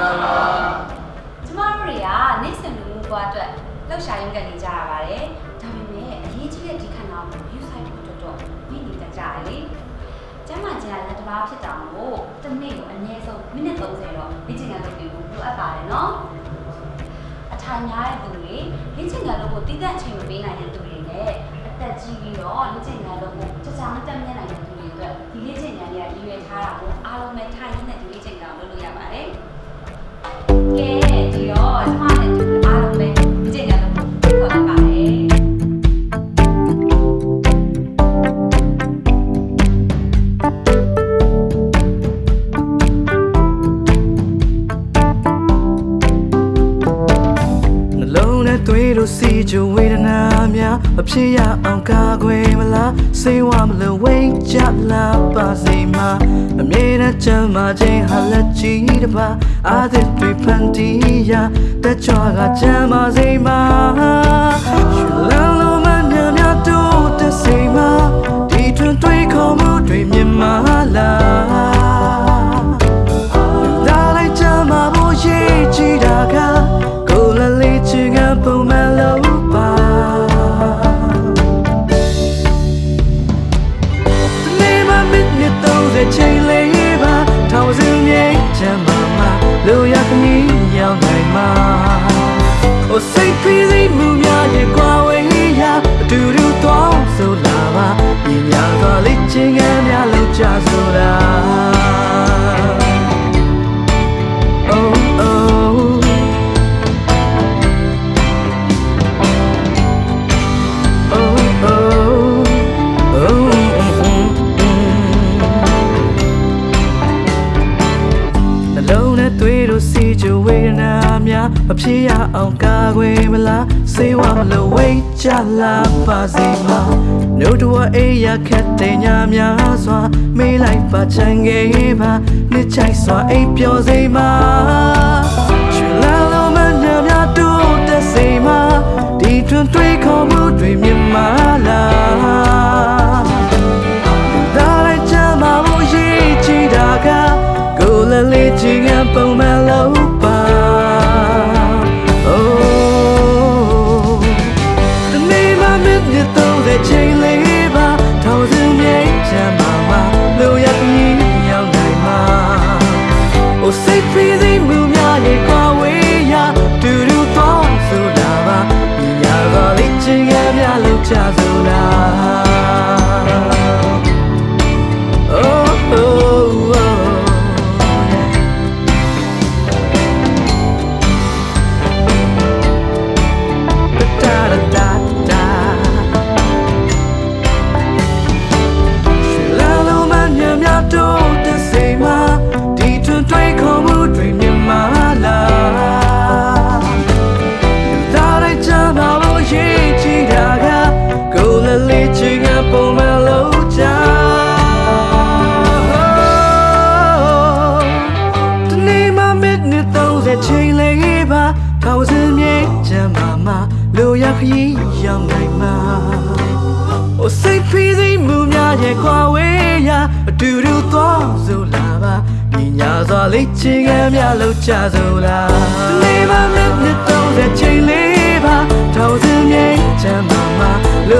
သလားကျမတို့တွေကနေ့စဉ်လူမှုဘဝအတွက်လှုပ်ရှားရင်းကနေကြရပါတယ်ဒါပေမဲ့အရေးကြီးတဲ့ဒီခဏကို view site တို့တော့မိနေကြကြလေကျမကျန်လက်တစ်ပါးဖြစ်တာမို့တစ်နေ့ကိုအနည်းဆုံးမိနစ်30တော့လေ့ကျင့်ခန်းလုပ်ပြီးဖို့လိုအပ်ပါတယ်နော်အထိုင်များတဲ့သူတွေလေ့ကျင့်ခန်းလုပ်ဖို့တည်တဲ့အချိန်မပေးနိုင်တဲ့သူတွေနဲ့အသက်ကြီးပြီးတော့လေ့ကျင့်ခန်းလုပ်ဖို့ကြာကြာမတတ်မြတ်နိုင်တဲ့သူတွေအတွက်ဒီလေ့ကျင့်ခန်းတွေကရည်ရွယ်ထားတာကိုအားလုံးပဲထိုင်နေတဲ့ နဲ့သွေးတို့စီကြဝေဒနာများမဖြစ်ရအောင်ကာကွယ်မလားစိတ်ဝမလို့ဝိတ်ကြလားပါစေမှာအမြဲတမ်းချမ်းသာခြင်းဟာလက်ကြီးတစ်ပါအာသစ်တွေဖန်တီးရတက်ကြွကချမ်းသာစေမှာ တော့တဲ့ချိန်လေးပါထောင်စင်းမြင်ချမ်းသာမှာလိုရခမီးရောက်နိုင်မှာ Oh say please မူများရဲ့ကွာဝေးရအတူတူတော့ဆိုလာပါညီများကလေးချင်ကများလောက်ကြဆိုတာ အောင်ကာကွယ်မလားစေဝမလို့ဝိတ်ကြလာပါစေမှာနှုတ်တော်အေးရခက်တဲ့ညများစွာမေးလိုက်ပါချင်ခဲ့ပါနှစ်ချိုက်စွာအိပ်ပျော်စေမှာချွေလာလို့မညံ့များတို့တဲ့စေမှာဒီတွင်တွေးခေါ်မှုတွေမြင်မာလား Oh say please မူများရဲ့ကွာဝေးရတူတူတော့ဆိုလာပါညီညာကလေးချင်ကများလို့ချ ပုံမှန်လို့ချာဒီနေ့မှမစ်နဲ့တော့တဲ့ချိန်လေးပါထောင်စင်းမြေချမ်းသာမှာလိုရခရီးရောက်နိုင်မှာ Oh say please မူများရဲ့ခွာဝေးရအတူတူသွားဆိုလာပါညီညာစွာလေးချင်ကများလောက်ချဆိုလာဒီနေ့မှမင်းနဲ့တော့တဲ့ချိန်လေးပါထောင်စင်းမြိတ်ချမ်းသာမှာလို